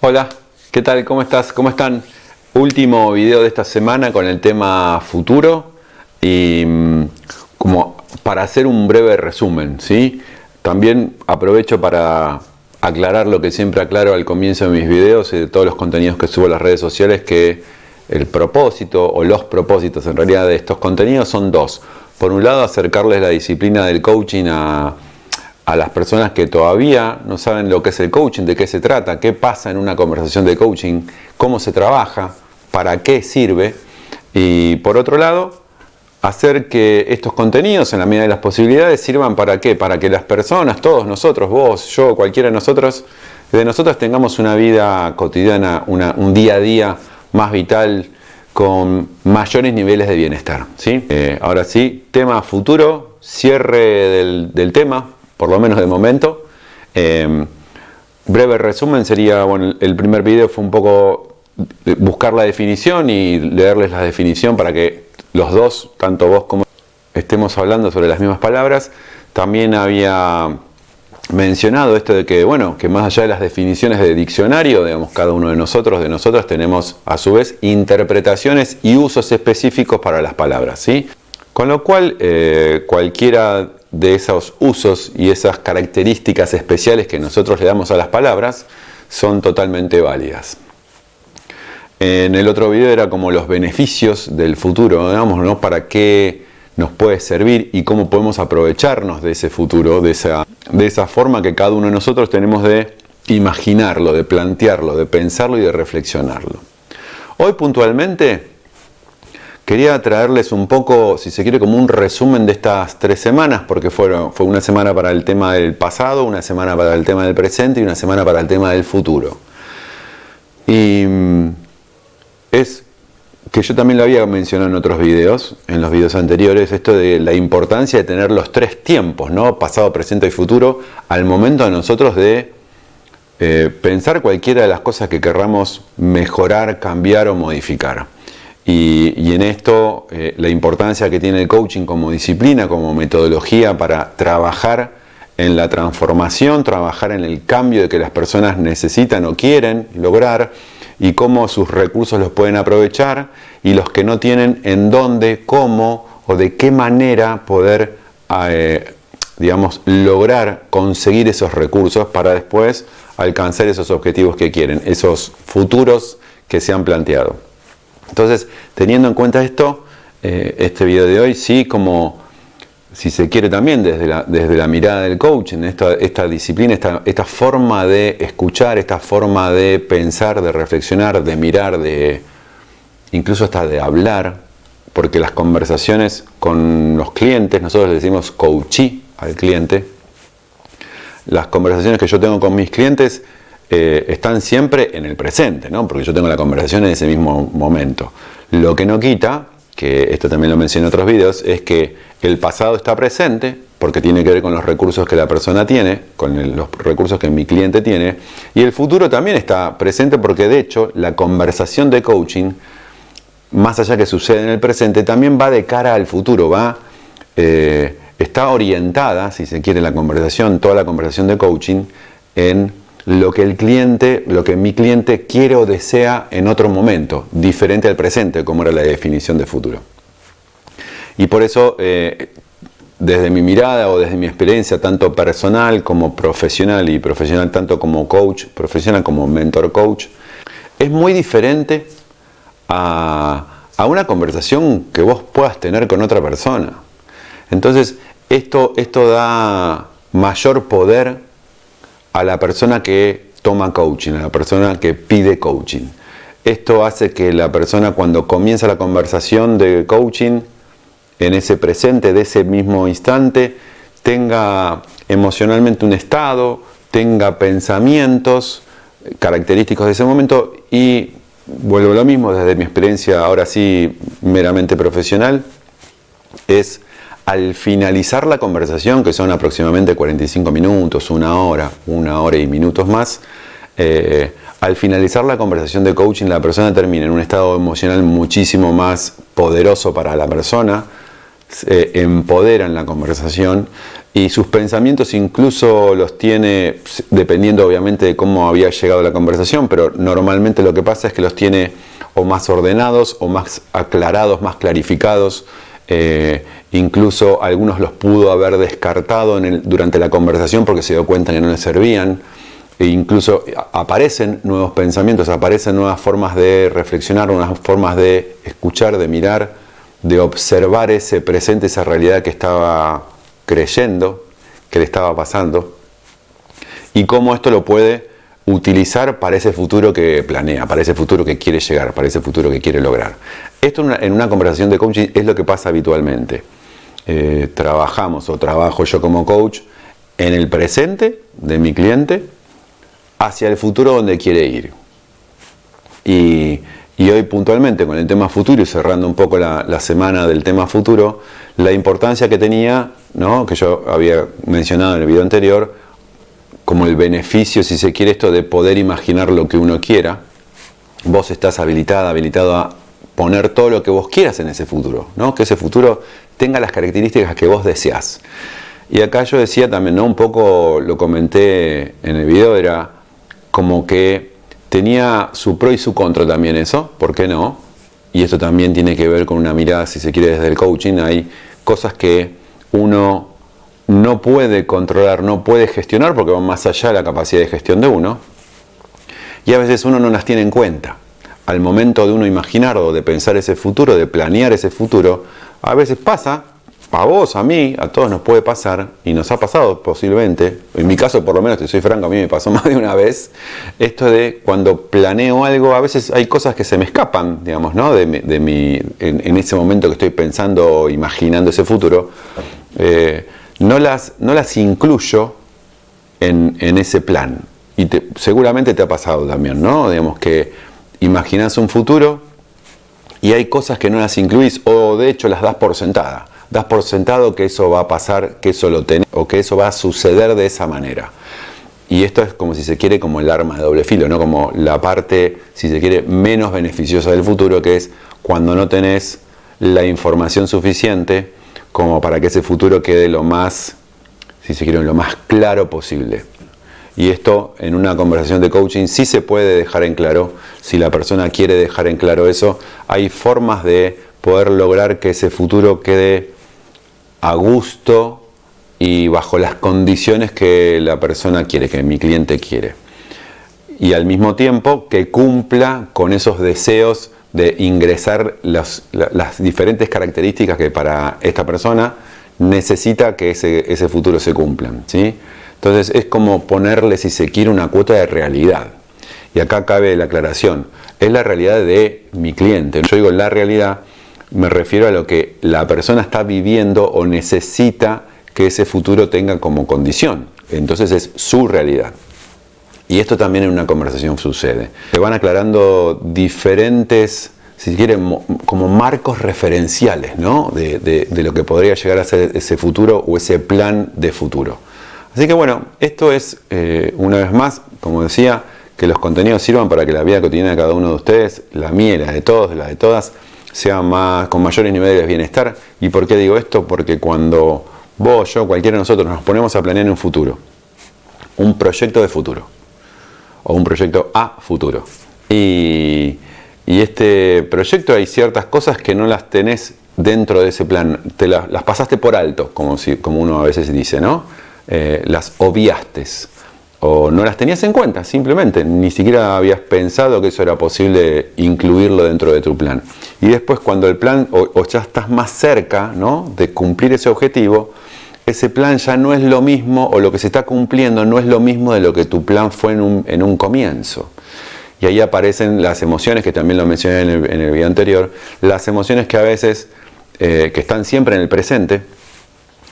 Hola, ¿qué tal? ¿Cómo estás? ¿Cómo están? Último video de esta semana con el tema futuro y mm, como para hacer un breve resumen, ¿sí? También aprovecho para aclarar lo que siempre aclaro al comienzo de mis videos y de todos los contenidos que subo a las redes sociales, que el propósito o los propósitos en realidad de estos contenidos son dos. Por un lado, acercarles la disciplina del coaching a, a las personas que todavía no saben lo que es el coaching, de qué se trata, qué pasa en una conversación de coaching, cómo se trabaja, para qué sirve. Y por otro lado, hacer que estos contenidos, en la medida de las posibilidades, sirvan para qué? Para que las personas, todos nosotros, vos, yo, cualquiera de nosotros, de nosotros tengamos una vida cotidiana, un día a día más vital, con mayores niveles de bienestar. ¿sí? Eh, ahora sí, tema futuro, cierre del tema, por lo menos de momento. Em, breve resumen sería, bueno, el primer video fue un poco buscar la definición y leerles la definición para que los dos, tanto vos como estemos hablando sobre las mismas palabras. También había mencionado esto de que, bueno, que más allá de las definiciones de diccionario, digamos, cada uno de nosotros, de nosotros tenemos a su vez interpretaciones y usos específicos para las palabras, ¿sí? Con lo cual, eh, cualquiera de esos usos y esas características especiales que nosotros le damos a las palabras son totalmente válidas. En el otro video era como los beneficios del futuro, digamos, ¿no? Para qué nos puede servir y cómo podemos aprovecharnos de ese futuro, de esa, de esa forma que cada uno de nosotros tenemos de imaginarlo, de plantearlo, de pensarlo y de reflexionarlo. Hoy puntualmente Quería traerles un poco, si se quiere, como un resumen de estas tres semanas, porque fueron, fue una semana para el tema del pasado, una semana para el tema del presente y una semana para el tema del futuro. Y mm, es que yo también lo había mencionado en otros videos, en los videos anteriores, esto de la importancia de tener los tres tiempos, ¿no? pasado, presente y futuro, al momento de nosotros de eh, pensar cualquiera de las cosas que querramos mejorar, cambiar o modificar. Y, en esto eh, la importancia que tiene el coaching como disciplina, como metodología para trabajar en la transformación, trabajar en el cambio de que las personas necesitan o quieren lograr y cómo sus recursos los pueden aprovechar y los que no tienen en dónde, cómo o de qué manera poder eh, digamos, lograr conseguir esos recursos para después alcanzar esos objetivos que quieren, esos futuros que se han planteado. Entonces, teniendo en cuenta esto, eh, este video de hoy sí como, si se quiere también desde la, desde la mirada del coaching, esta, disciplina, esta, forma de escuchar, esta forma de pensar, de reflexionar, de mirar, de incluso hasta de hablar, porque las conversaciones con los clientes, nosotros le decimos coachee al cliente, las conversaciones que yo tengo con mis clientes eh, están siempre en el presente, ¿no? porque yo tengo la conversación en ese mismo momento. Lo que no quita, que esto también lo mencioné en otros vídeos, es que el pasado está presente, porque tiene que ver con los recursos que la persona tiene, con los recursos que mi cliente tiene, y el futuro también está presente porque de hecho la conversación de coaching, más allá que sucede en el presente, también va de cara al futuro, va, eh, está orientada, si se quiere, la conversación, toda la conversación de coaching, en lo que el cliente, lo que mi cliente quiere o desea en otro momento, diferente al presente, como era la definición de futuro. Y por eso, eh, desde mi mirada o desde mi experiencia, tanto personal como profesional, y profesional tanto como coach, profesional como mentor coach, es muy diferente a, a una conversación que vos puedas tener con otra persona. Entonces, esto, esto da mayor poder a la persona que toma coaching, a la persona que pide coaching. Esto hace que la persona cuando comienza la conversación de coaching, en ese presente, de ese mismo instante, tenga emocionalmente un estado, tenga pensamientos característicos de ese momento y vuelvo a lo mismo desde mi experiencia ahora sí meramente profesional, es al finalizar la conversación, que son aproximadamente 45 minutos, una hora, una hora y minutos más, eh, al finalizar la conversación de coaching la persona termina en un estado emocional muchísimo más poderoso para la persona, empodera en la conversación y sus pensamientos incluso los tiene, dependiendo obviamente de cómo había llegado la conversación, pero normalmente lo que pasa es que los tiene o más ordenados o más aclarados, más clarificados. Eh, incluso algunos los pudo haber descartado durante la conversación porque se dio cuenta que no le servían. E incluso aparecen nuevos pensamientos, aparecen nuevas formas de reflexionar, nuevas formas de escuchar, de mirar, de observar ese presente, esa realidad que estaba creyendo, que le estaba pasando, y cómo esto lo puede utilizar para ese futuro que planea, para ese futuro que quiere llegar, para ese futuro que quiere lograr. Esto en una, conversación de coaching es lo que pasa habitualmente. Eh, trabajamos o trabajo yo como coach en el presente de mi cliente hacia el futuro donde quiere ir. Y, hoy puntualmente con el tema futuro y cerrando un poco la, semana del tema futuro, la importancia que tenía, ¿no? que yo había mencionado en el video anterior, como el beneficio, si se quiere, esto de poder imaginar lo que uno quiera. Vos estás habilitada, habilitado a poner todo lo que vos quieras en ese futuro, ¿no? que ese futuro tenga las características que vos deseas. Y acá yo decía también, ¿no? un poco lo comenté en el video, era como que tenía su pro y su contra también eso, ¿por qué no? Y esto también tiene que ver con una mirada, si se quiere, desde el coaching. Hay cosas que uno no puede controlar, no puede gestionar porque van más allá de la capacidad de gestión de uno. Y a veces uno no las tiene en cuenta. Al momento de uno imaginar o de pensar ese futuro, de planear ese futuro, a veces pasa, a vos, a mí, a todos nos puede pasar, y nos ha pasado posiblemente, en mi caso por lo menos, si soy franco, a mí me pasó más de una vez, esto de cuando planeo algo, a veces hay cosas que se me escapan, digamos, ¿no? De, mi, en, ese momento que estoy pensando, imaginando ese futuro. Eh, no las, no las incluyo en, ese plan. Y seguramente te ha pasado también, ¿no? Digamos que imaginas un futuro y hay cosas que no las incluís o de hecho las das por sentada. Das por sentado que eso va a pasar, que eso lo tenés o que eso va a suceder de esa manera. Y esto es como si se quiere como el arma de doble filo, ¿no? Como la parte, si se quiere, menos beneficiosa del futuro, que es cuando no tenés la información suficiente como para que ese futuro quede lo más, si se quiere, lo más claro posible. Y esto en una conversación de coaching sí se puede dejar en claro, si la persona quiere dejar en claro eso, hay formas de poder lograr que ese futuro quede a gusto y bajo las condiciones que la persona quiere, que mi cliente quiere. Y al mismo tiempo que cumpla con esos deseos de ingresar las, diferentes características que para esta persona necesita que ese, futuro se cumplan. ¿sí? Entonces es como ponerle, si se quiere, una cuota de realidad. Y acá cabe la aclaración, es la realidad de mi cliente. Yo digo la realidad, me refiero a lo que la persona está viviendo o necesita que ese futuro tenga como condición. Entonces es su realidad. Y esto también en una conversación sucede. Se van aclarando diferentes, si quieren, como marcos referenciales ¿no? de, lo que podría llegar a ser ese futuro o ese plan de futuro. Así que bueno, esto es, eh, una vez más, como decía, que los contenidos sirvan para que la vida cotidiana de cada uno de ustedes, la mía la de todos, la de todas, sea más, con mayores niveles de bienestar. ¿Y por qué digo esto? Porque cuando vos, yo, cualquiera de nosotros nos ponemos a planear un futuro, un proyecto de futuro, o un proyecto a futuro. Y, este proyecto hay ciertas cosas que no las tenés dentro de ese plan, te las, pasaste por alto, como, si, como uno a veces dice, ¿no? Eh, las obviaste o no las tenías en cuenta, simplemente, ni siquiera habías pensado que eso era posible incluirlo dentro de tu plan. Y después cuando el plan, o, ya estás más cerca de cumplir ese objetivo, ese plan ya no es lo mismo o lo que se está cumpliendo no es lo mismo de lo que tu plan fue en un, comienzo. Y ahí aparecen las emociones, que también lo mencioné en el, video anterior, las emociones que a veces, eh, que están siempre en el presente,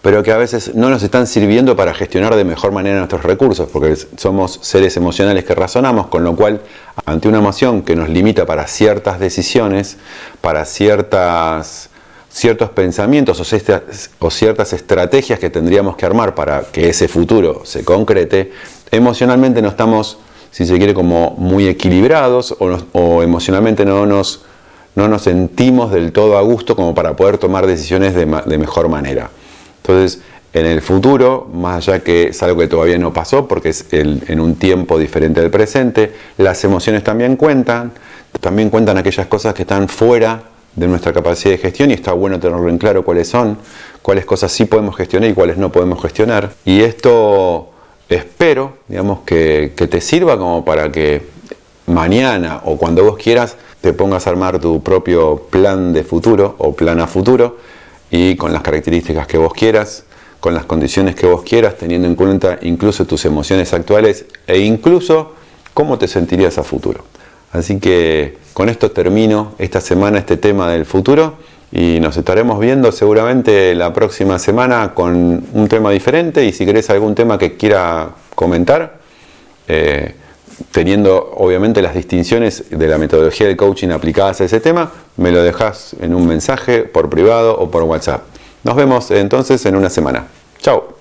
pero que a veces no nos están sirviendo para gestionar de mejor manera nuestros recursos, porque somos seres emocionales que razonamos, con lo cual ante una emoción que nos limita para ciertas decisiones, para ciertas ciertos pensamientos o ciertas estrategias que tendríamos que armar para que ese futuro se concrete, emocionalmente no estamos, si se quiere, como muy equilibrados o, emocionalmente no nos, no nos sentimos del todo a gusto como para poder tomar decisiones de, mejor manera. Entonces, en el futuro, más allá que es algo que todavía no pasó porque es en un tiempo diferente del presente. Las emociones también cuentan, también cuentan aquellas cosas que están fuera de nuestra capacidad de gestión y está bueno tenerlo en claro cuáles son, cuáles cosas sí podemos gestionar y cuáles no podemos gestionar. Y esto espero, digamos, que, que te sirva como para que mañana o cuando vos quieras te pongas a armar tu propio plan de futuro o plan a futuro y con las características que vos quieras, con las condiciones que vos quieras, teniendo en cuenta incluso tus emociones actuales e incluso cómo te sentirías a futuro. Así que con esto termino esta semana este tema del futuro y nos estaremos viendo seguramente la próxima semana con un tema diferente y si querés algún tema que quiera comentar, eh, teniendo obviamente las distinciones de la metodología de coaching aplicadas a ese tema, me lo dejas en un mensaje por privado o por WhatsApp. Nos vemos entonces en una semana. Chao.